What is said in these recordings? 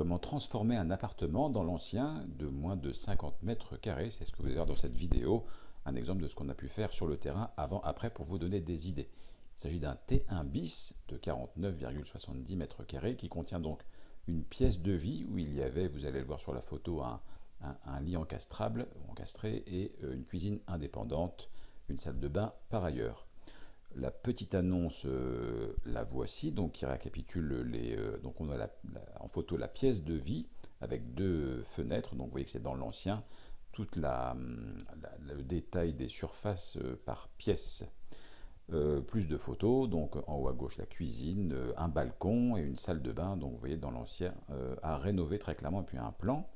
comment transformer un appartement dans l'ancien de moins de 50 mètres carrés. C'est ce que vous allez voir dans cette vidéo, un exemple de ce qu'on a pu faire sur le terrain avant-après pour vous donner des idées. Il s'agit d'un T1 bis de 49,70 mètres carrés qui contient donc une pièce de vie où il y avait, vous allez le voir sur la photo, un, lit encastrable, encastré et euh, une cuisine indépendante, une salle de bain par ailleurs. La petite annonce, euh, la voici, donc qui récapitule les. Euh, donc on a en photo la pièce de vie avec deux fenêtres. Donc vous voyez que c'est dans l'ancien, tout la, le détail des surfaces euh, par pièce. plus de photos, donc en haut à gauche la cuisine, un balcon et une salle de bain. Donc vous voyez dans l'ancien à rénover très clairement, et puis un plan.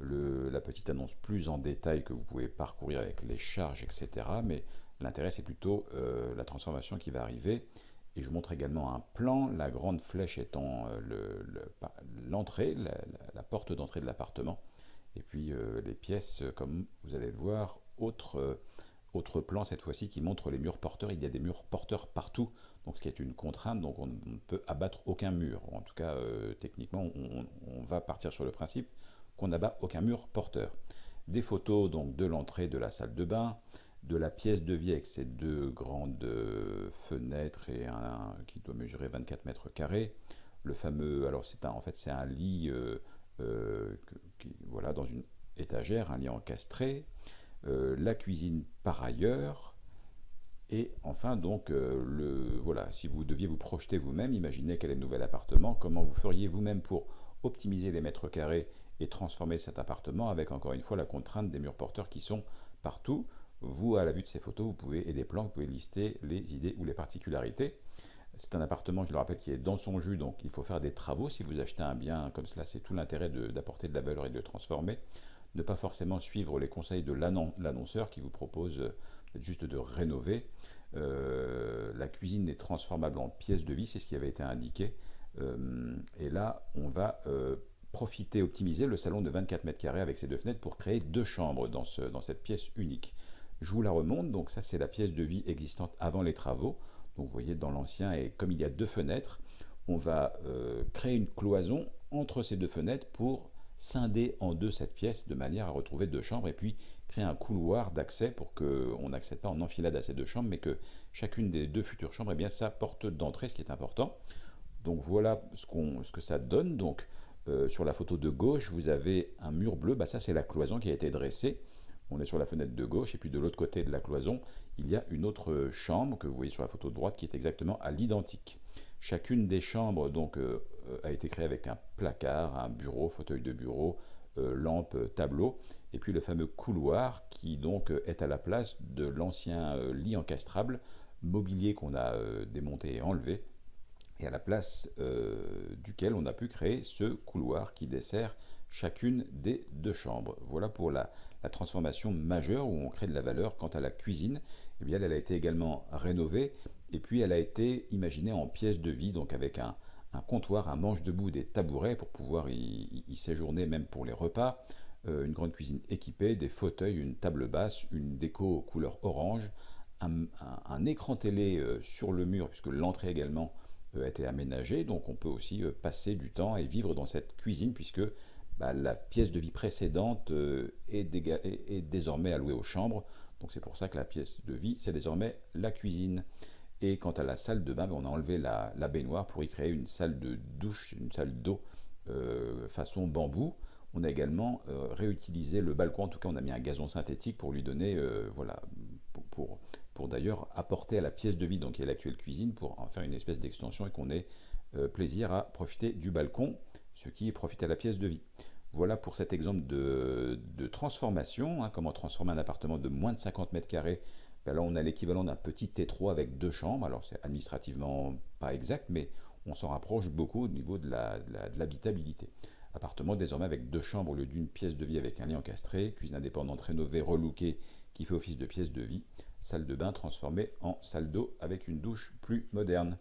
La petite annonce plus en détail que vous pouvez parcourir avec les charges, etc. Mais L'intérêt, c'est plutôt euh, la transformation qui va arriver. Et je vous montre également un plan, la grande flèche étant euh, l'entrée, la, porte d'entrée de l'appartement. Et puis euh, les pièces, comme vous allez le voir, autre, autre plan cette fois-ci qui montre les murs porteurs. Il y a des murs porteurs partout, donc ce qui est une contrainte, donc on ne peut abattre aucun mur. En tout cas, techniquement, on, va partir sur le principe qu'on n'abat aucun mur porteur. Des photos donc de l'entrée de la salle de bain, de la pièce de vie avec ces deux grandes euh, fenêtres et un, qui doit mesurer 24 mètres carrés. Le fameux, alors c'est en fait c'est un lit, euh, euh, qui, voilà, dans une étagère, un lit encastré. La cuisine par ailleurs. Et enfin donc, le, voilà, si vous deviez vous projeter vous-même, imaginez quel est le nouvel appartement, comment vous feriez vous-même pour optimiser les mètres carrés et transformer cet appartement avec encore une fois la contrainte des murs porteurs qui sont partout. Vous, à la vue de ces photos, vous pouvez, et des plans, vous pouvez lister les idées ou les particularités. C'est un appartement, je le rappelle, qui est dans son jus, donc il faut faire des travaux. Si vous achetez un bien comme cela, c'est tout l'intérêt d'apporter de, la valeur et de le transformer. Ne pas forcément suivre les conseils de l'annonceur qui vous propose euh, juste de rénover. Euh, la cuisine est transformable en pièce de vie, c'est ce qui avait été indiqué. Euh, et là, on va profiter, optimiser le salon de 24 mètres carrés avec ses deux fenêtres pour créer deux chambres dans, dans cette pièce unique. Je vous la remonte, donc ça c'est la pièce de vie existante avant les travaux. Donc vous voyez dans l'ancien, et comme il y a deux fenêtres, on va créer une cloison entre ces deux fenêtres pour scinder en deux cette pièce de manière à retrouver deux chambres et puis créer un couloir d'accès pour qu'on n'accède pas en enfilade à ces deux chambres, mais que chacune des deux futures chambres ait bien sa porte d'entrée, ce qui est important. Donc voilà ce, ce que ça donne. Donc euh, sur la photo de gauche, vous avez un mur bleu, bah ça c'est la cloison qui a été dressée on est sur la fenêtre de gauche, et puis de l'autre côté de la cloison, il y a une autre chambre que vous voyez sur la photo de droite qui est exactement à l'identique. Chacune des chambres donc euh, a été créée avec un placard, un bureau, fauteuil de bureau, euh, lampe, tableau, et puis le fameux couloir qui donc est à la place de l'ancien euh, lit encastrable, mobilier qu'on a démonté et enlevé, et à la place duquel on a pu créer ce couloir qui dessert chacune des deux chambres. Voilà pour la, transformation majeure où on crée de la valeur. Quant à la cuisine, eh bien, elle a été également rénovée et puis elle a été imaginée en pièce de vie, donc avec un, comptoir, un manche debout, des tabourets pour pouvoir y, séjourner même pour les repas, euh, une grande cuisine équipée, des fauteuils, une table basse, une déco couleur orange, un, écran télé euh, sur le mur puisque l'entrée également euh, a été aménagée, donc on peut aussi passer du temps et vivre dans cette cuisine puisque bah, la pièce de vie précédente est, désormais allouée aux chambres. Donc c'est pour ça que la pièce de vie, c'est désormais la cuisine. Et quant à la salle de bain, bah, on a enlevé la, baignoire pour y créer une salle de douche, une salle d'eau euh, façon bambou. On a également euh, réutilisé le balcon, en tout cas on a mis un gazon synthétique pour lui donner, voilà, pour, pour, d'ailleurs apporter à la pièce de vie, donc qui est l'actuelle cuisine, pour en faire une espèce d'extension et qu'on ait plaisir à profiter du balcon ce qui profite à la pièce de vie. Voilà pour cet exemple de, transformation, hein, comment transformer un appartement de moins de 50 mètres carrés. Là, on a l'équivalent d'un petit T3 avec deux chambres. Alors, c'est administrativement pas exact, mais on s'en rapproche beaucoup au niveau de l'habitabilité. Appartement désormais avec deux chambres au lieu d'une pièce de vie avec un lit encastré, cuisine indépendante rénovée, relookée, qui fait office de pièce de vie, salle de bain transformée en salle d'eau avec une douche plus moderne.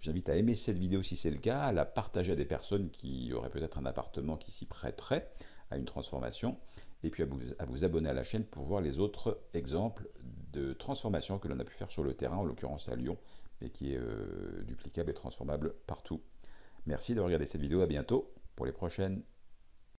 J'invite à aimer cette vidéo si c'est le cas, à la partager à des personnes qui auraient peut-être un appartement qui s'y prêterait à une transformation, et puis à vous, abonner à la chaîne pour voir les autres exemples de transformation que l'on a pu faire sur le terrain, en l'occurrence à Lyon, mais qui est euh, duplicable et transformable partout. Merci d'avoir regardé cette vidéo, à bientôt pour les prochaines.